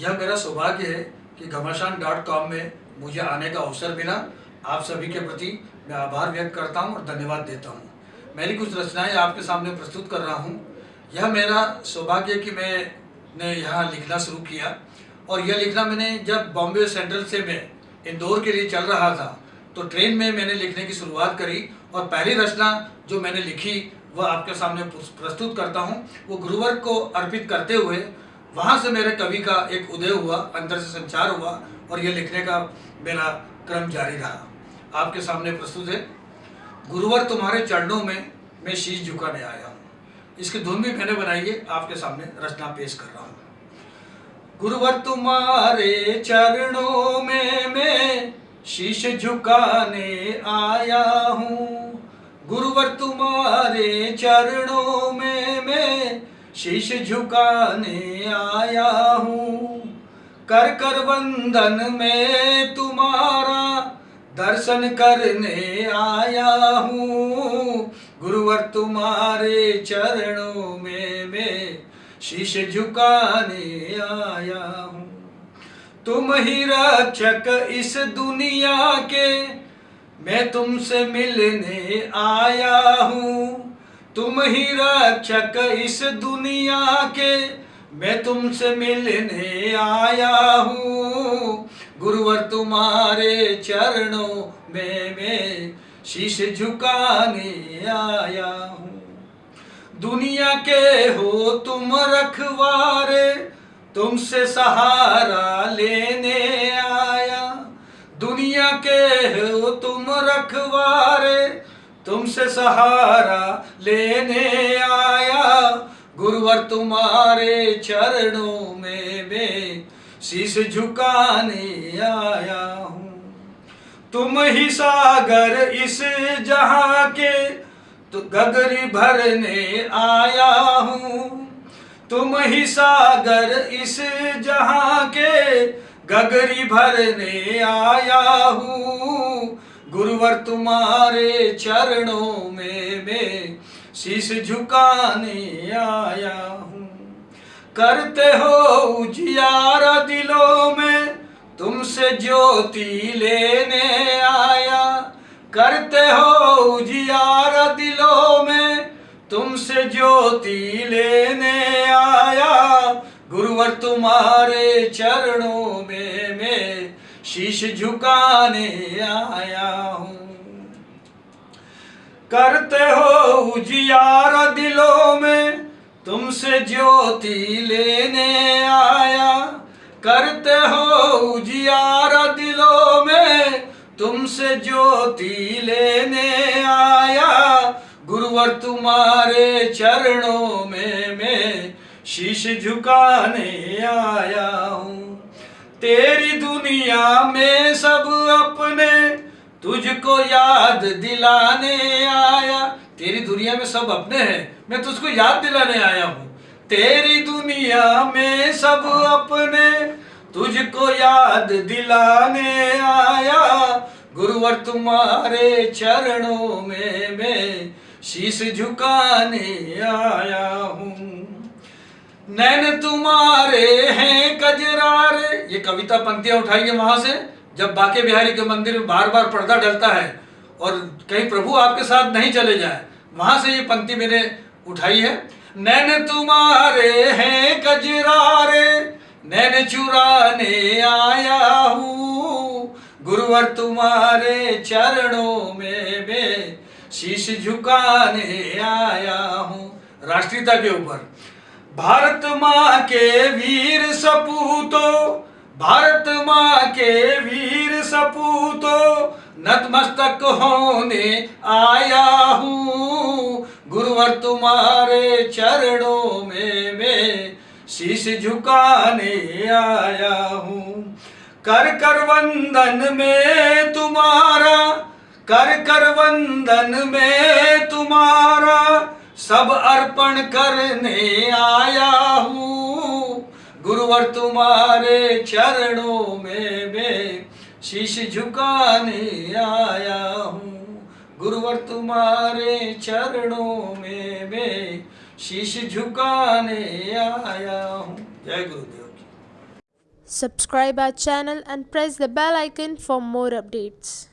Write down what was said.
यह मेरा सौभाग्य है कि घमासान डॉट कॉम में मुझे आने का अवसर मिला। आप सभी के प्रति मैं आभार व्यक्त करता हूँ और धन्यवाद देता हूँ। मेरी कुछ रचनाएँ आपके सामने प्रस्तुत कर रहा हूँ। यह मेरा सौभाग्य कि मैंने यहाँ लिखना शुरू किया और यह लिखना मैंने जब बॉम्बे सेंट्रल से मैं इंदौर के लिए चल रहा था तो ट्रेन में मैंने लिखने की शुरुआत करी और पहली रचना जो मैंने लिखी, वह आपके सामने प्रस्तुत करता हूँ। वो गुरुवर्ग को अर्पित करते हुए वहाँ से मेरे कवि का एक उदय हुआ, अंदर से संचार हुआ और ये लिखने का मेरा क्रम जारी रहा। आपके सामने प्रस्तुत है, गुरुवर तुम्हारे चरणों में मैं शीश झुकाने आया हूँ। इसकी धुन भी मैंने बनाई है, आपके सामने रचना पेश कर रहा हूँ। गुरुवर तुम्हारे चरणों में मैं शीश झुकाने आया हूँ। गुरुवर तुम्हारे चरणों मैं शीश झुकाने आया हूँ। कर कर वंदन में तुम्हारा दर्शन करने आया हूँ। गुरुवर तुम्हारे चरणों में मैं शीश झुकाने आया हूँ। तुम ही रक्षक इस दुनिया के, मैं तुमसे मिलने आया हूँ। तुम ही रक्षक इस दुनिया के, मैं तुमसे मिलने आया हूँ। गुरुवर तुम्हारे चरणों में मैं शीश झुकाने आया हूँ। दुनिया के हो तुम रखवारे, तुमसे सहारा लेने आया। दुनिया के हो तुम रखवारे तुमसे सहारा लेने आया। गुरुवर तुम्हारे चरणों में मैं शीश झुकाने आया हूँ। तुम ही सागर इस जहाँ के तो गगरी भरने आया हूँ। तुम ही सागर इस जहाँ के गगरी भरने आया हूँ। गुरुवर तुम्हारे चरणों में मैं शीश झुकाने आया हूँ। करते हो उजियार दिलों में, तुमसे ज्योति लेने आया। करते हो उजियार दिलों में, तुमसे ज्योति लेने आया। गुरुवर तुम्हारे चरणों में मैं शीश झुकाने आया। करते हो उजियार दिलों में। तुमसे ज्योति लेने आया। करते हो उजियार दिलों में। तुमसे ज्योति लेने आया। गुरुवर तुम्हारे चरणों में मैं शीश झुकाने आया हूँ। तेरी दुनिया में सब अपने तुझको याद दिलाने आया। तेरी दुनिया में सब अपने हैं। मैं तुझको याद दिलाने आया हूँ। तेरी दुनिया में सब अपने। तुझको याद दिलाने आया। गुरुवर तुम्हारे चरणों में मैं शीश झुकाने आया हूँ। नैन तुम्हारे हैं कजरारे ये कविता पंक्तियाँ उठाई है वहाँ से। जब बाके बिहारी के मंदिर में बार बार पर्दा डलता है और कहीं प्रभु आपके साथ नहीं चले जाए, वहाँ से ये पंक्ति मैंने उठाई है। नैन तुम्हारे हैं कजरारे नैन चुराने आया हूँ। गुरुवर तुम्हारे चरणों में मैं शीश झुकाने आया हूँ। राष्ट्रीयता के ऊपर। भारत माँ के वीर सपूतो भारत माँ के वीर सपूतो, नतमस्तक होने आया हूँ। गुरुवर तुम्हारे चरणों में मैं शीश झुकाने आया हूँ। कर कर वंदन में तुम्हारा, कर कर वंदन में तुम्हारा, सब अर्पण करने आया हूँ। गुरुवर तुम्हारे चरणों में मैं शीश झुकाने आया हूँ गुरुवर तुम्हारे चरणों में मैं शीश झुकाने आया हूँ जय गुरुदेव Subscribe our channel and press the bell icon for more updates.